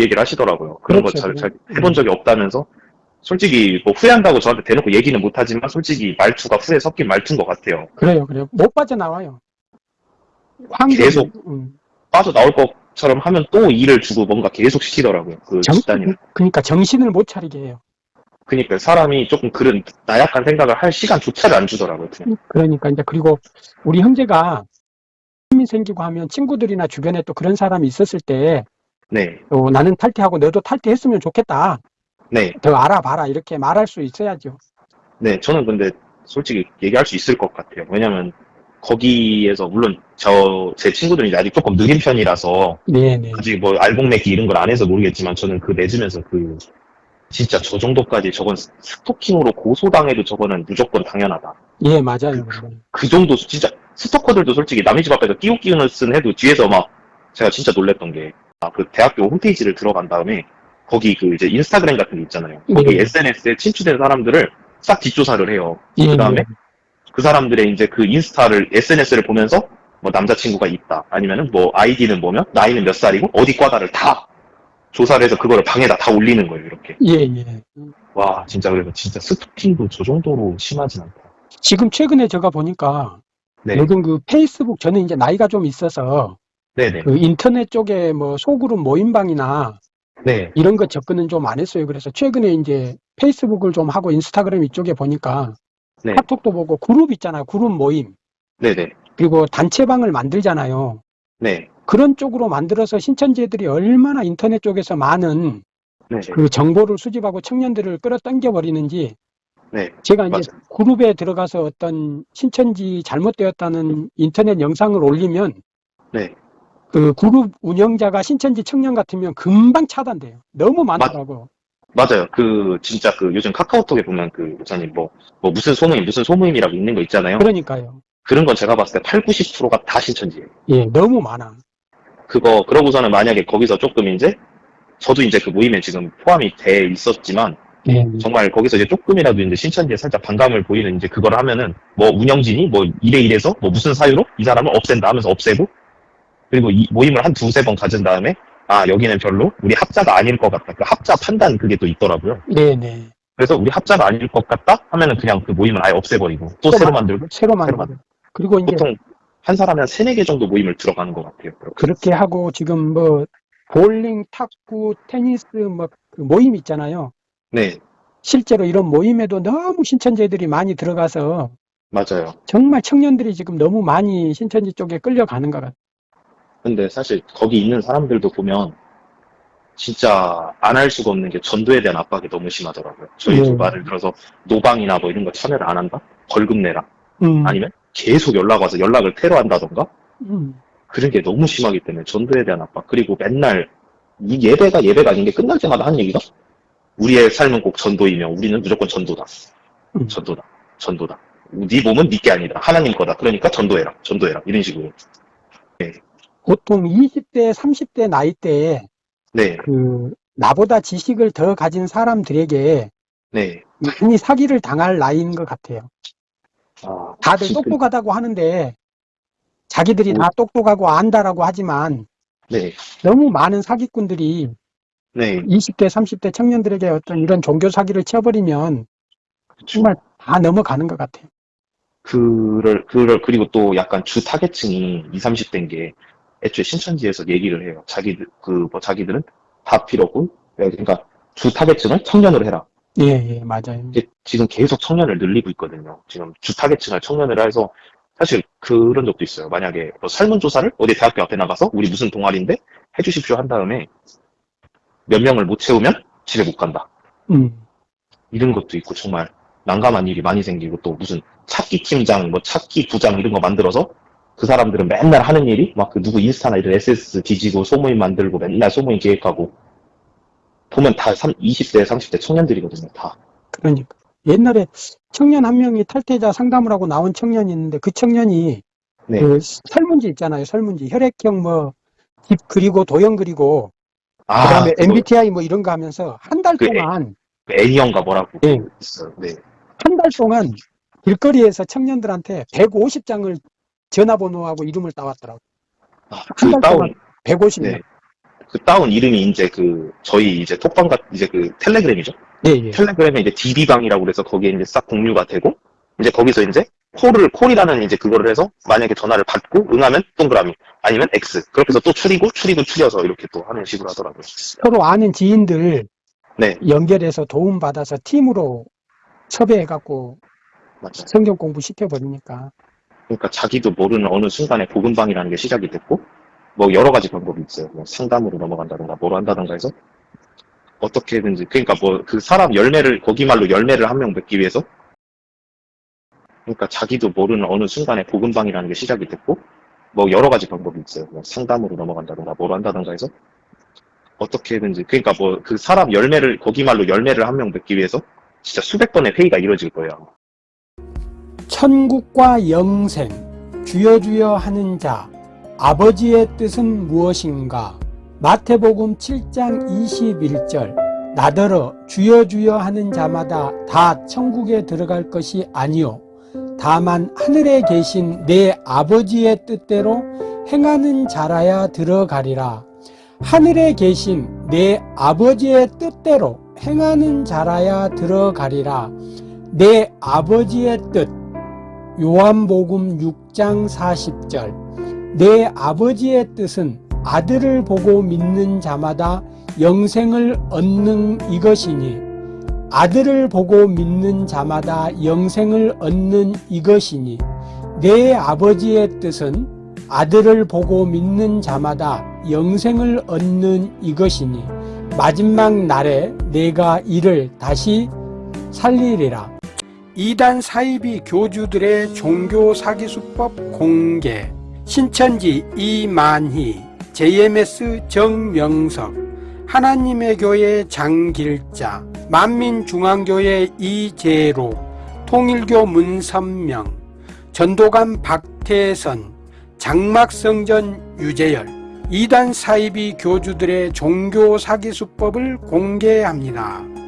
얘기를 하시더라고요. 그런 거 그렇죠. 잘, 잘 해본 적이 없다면서 솔직히 뭐 후회한다고 저한테 대놓고 얘기는 못하지만 솔직히 말투가 후회 섞인 말투인 것 같아요. 그래요, 그래요. 못 빠져나와요. 황금, 계속. 음, 빠져나올 것처럼 하면 또 일을 주고 뭔가 계속 시키더라고요. 그 정, 집단이. 그러니까 정신을 못 차리게 해요. 그러니까 사람이 조금 그런 나약한 생각을 할 시간조차를 안 주더라고요. 그냥. 그러니까 이제 그리고 우리 형제가 힘이 생기고 하면 친구들이나 주변에 또 그런 사람이 있었을 때 네, 또 나는 탈퇴하고 너도 탈퇴했으면 좋겠다. 네, 더 알아봐라. 이렇게 말할 수 있어야죠. 네. 저는 근데 솔직히 얘기할 수 있을 것 같아요. 왜냐면 거기에서 물론 저 제 친구들이 아직 조금 느린 편이라서 네네. 아직 뭐 알곡맺기 이런 걸 안 해서 모르겠지만 저는 그 맺으면서 그 진짜 저 정도까지 저건 스토킹으로 고소당해도 저거는 무조건 당연하다. 예, 맞아요. 그거는. 그 정도 진짜 스토커들도 솔직히 남의 집 앞에서 끼우끼우는 쓴 해도 뒤에서 막 제가 진짜 놀랬던 게아 그 대학교 홈페이지를 들어간 다음에 거기 그 이제 인스타그램 같은 게 있잖아요. 거기 네. SNS에 친추된 사람들을 싹 뒷조사를 해요. 예, 그 다음에 예. 그 사람들의 이제 그 인스타를 SNS를 보면서 뭐 남자친구가 있다 아니면은 뭐 아이디는 뭐면 나이는 몇 살이고 어디 과다를 다 조사를 해서 그거를 방에다 다 올리는 거예요 이렇게 예, 예. 와 진짜 그래서 진짜 스토킹도 저 정도로 심하진 않다 지금 최근에 제가 보니까 네 요즘 그 페이스북 저는 이제 나이가 좀 있어서 네네 그 인터넷 쪽에 뭐 소그룹 모임방이나 네 이런 거 접근은 좀 안 했어요. 그래서 최근에 이제 페이스북을 좀 하고 인스타그램 이쪽에 보니까 네. 카톡도 보고 그룹 있잖아요. 그룹 모임. 네네 그리고 단체방을 만들잖아요. 네 그런 쪽으로 만들어서 신천지들이 얼마나 인터넷 쪽에서 많은 네. 그 정보를 수집하고 청년들을 끌어당겨 버리는지 네. 제가 이제 맞아요. 그룹에 들어가서 어떤 신천지 잘못되었다는 인터넷 영상을 올리면 네. 그 그룹 운영자가 신천지 청년 같으면 금방 차단돼요. 너무 많더라고. 맞아요. 그 진짜 그 요즘 카카오톡에 보면 그 목사님 뭐, 뭐 무슨 소모임 무슨 소모임이라고 있는 거 있잖아요. 그러니까요. 그런 건 제가 봤을 때 8, 90%가 다 신천지예요. 예, 너무 많아. 그거 그러고서는 만약에 거기서 조금 이제 저도 이제 그 모임에 지금 포함이 돼 있었지만 예, 정말 거기서 이제 조금이라도 이제 신천지에 살짝 반감을 보이는 이제 그걸 하면은 뭐 운영진이 뭐 이래 이래서 뭐 무슨 사유로 이 사람을 없앤다 하면서 없애고 그리고 이 모임을 한 두세 번 가진 다음에 아 여기는 별로 우리 합자가 아닐 것 같다 그 합자 판단 그게 또 있더라고요 네, 네. 그래서 우리 합자가 아닐 것 같다 하면은 그냥 그 모임을 아예 없애버리고 또 또 새로 만- 만들고 새로 만들고. 만들고. 그리고 이제 보통 한 사람이 한 세네 개 정도 모임을 들어가는 것 같아요 그렇게. 그렇게 하고 지금 뭐 볼링, 탁구, 테니스 뭐그 모임 있잖아요. 네 실제로 이런 모임에도 너무 신천지들이 많이 들어가서 맞아요 정말 청년들이 지금 너무 많이 신천지 쪽에 끌려가는 것 같아요. 근데 사실 거기 있는 사람들도 보면 진짜 안 할 수가 없는 게 전도에 대한 압박이 너무 심하더라고요. 저희 네. 도 말을 들어서 노방이나 뭐 이런 거 참여를 안 한다? 벌금 내라? 음, 아니면 계속 연락 와서 연락을 테러한다던가? 음, 그런 게 너무 심하기 때문에 전도에 대한 압박. 그리고 맨날 이 예배가 예배가 아닌 게 끝날 때마다 하는 얘기가 우리의 삶은 꼭 전도이며 우리는 무조건 전도다. 음. 전도다. 전도다. 네 몸은 네게 아니다. 하나님 거다. 그러니까 전도해라. 전도해라. 이런 식으로. 보통 20대, 30대 나이 때에 네. 그 나보다 지식을 더 가진 사람들에게 네. 많이 사기를 당할 나이인 것 같아요. 아, 다들 똑똑하다고 하는데 자기들이 오. 다 똑똑하고 안다라고 하지만 네. 너무 많은 사기꾼들이 네. 20대, 30대 청년들에게 어떤 이런 종교 사기를 쳐버리면 정말 다 넘어가는 것 같아요. 그를, 그를, 그리고 또 약간 주 타겟층이 20, 30대인 게 애초에 신천지에서 얘기를 해요. 자기들, 그, 뭐, 자기들은 다 필요 없고, 그러니까 주 타겟층을 청년으로 해라. 예, 예, 맞아요. 지금 계속 청년을 늘리고 있거든요. 지금 주 타겟층을 청년으로 해서 사실 그런 적도 있어요. 만약에 뭐 설문조사를 어디 대학교 앞에 나가서 우리 무슨 동아리인데 해주십시오 한 다음에 몇 명을 못 채우면 집에 못 간다. 음, 이런 것도 있고 정말 난감한 일이 많이 생기고 또 무슨 찾기 팀장, 뭐 찾기 부장 이런 거 만들어서 그 사람들은 맨날 하는 일이 막 그 누구 인스타나 이런 SS 뒤지고 소모임 만들고 맨날 소모임 기획하고 보면 다 3, 20대, 30대 청년들이거든요. 다. 그러니까. 옛날에 청년 한 명이 탈퇴자 상담을 하고 나온 청년이 있는데 그 청년이 네. 그 설문지 있잖아요. 설문지. 혈액형 뭐, 집 그리고 도형 그리고 아, 그다음에 그거 MBTI 뭐 이런 거 하면서 한달그 동안 그 애니언가 뭐라고 예. 있어요. 네. 한 달 동안 길거리에서 청년들한테 150장을 전화번호하고 이름을 따왔더라고. 아, 한그달 다운, 동안 150명. 네. 그 다운 이름이 이제 그 저희 이제 톡방 같 이제 그 텔레그램이죠. 예, 예. 텔레그램에 이제 DB방이라고 그래서 거기에 이제 싹 공유가 되고 이제 거기서 이제 콜을 콜이라는 이제 그거를 해서 만약에 전화를 받고 응하면 동그라미 아니면 X 그렇게 해서 또 추리고 추리고 추려서 이렇게 또 하는 식으로 하더라고요. 서로 아는 지인들 네 연결해서 도움 받아서 팀으로 섭외해갖고. 성경 공부 시켜버리니까. 그러니까 자기도 모르는 어느 순간에 복음방이라는 게 시작이 됐고 뭐 여러 가지 방법이 있어요. 뭐 상담으로 넘어간다든가 뭐로 한다든가 해서 어떻게든지 그러니까 뭐 그 사람 열매를 거기 말로 열매를 한 명 맺기 위해서 그러니까 자기도 모르는 어느 순간에 복음방이라는 게 시작이 됐고 뭐 여러 가지 방법이 있어요. 뭐 상담으로 넘어간다든가 뭐로 한다든가 해서 어떻게든지 그러니까 뭐 그 사람 열매를 거기 말로 열매를 한 명 맺기 위해서 진짜 수백 번의 회의가 이루어질 거예요. 천국과 영생, 주여 주여 하는 자, 아버지의 뜻은 무엇인가? 마태복음 7장 21절. 나더러 주여 주여 하는 자마다 다 천국에 들어갈 것이 아니요. 다만 하늘에 계신 내 아버지의 뜻대로 행하는 자라야 들어가리라. 하늘에 계신 내 아버지의 뜻대로 행하는 자라야 들어가리라. 내 아버지의 뜻 요한복음 6장 40절. 내 아버지의 뜻은 아들을 보고 믿는 자마다 영생을 얻는 이것이니 아들을 보고 믿는 자마다 영생을 얻는 이것이니 내 아버지의 뜻은 아들을 보고 믿는 자마다 영생을 얻는 이것이니 마지막 날에 내가 이를 다시 살리리라 이단 사이비 교주들의 종교 사기 수법 공개 신천지 이만희 JMS 정명석 하나님의 교회 장길자 만민중앙교회 이재로 통일교 문선명 전도관 박태선 장막성전 유재열 이단 사이비 교주들의 종교 사기 수법을 공개합니다.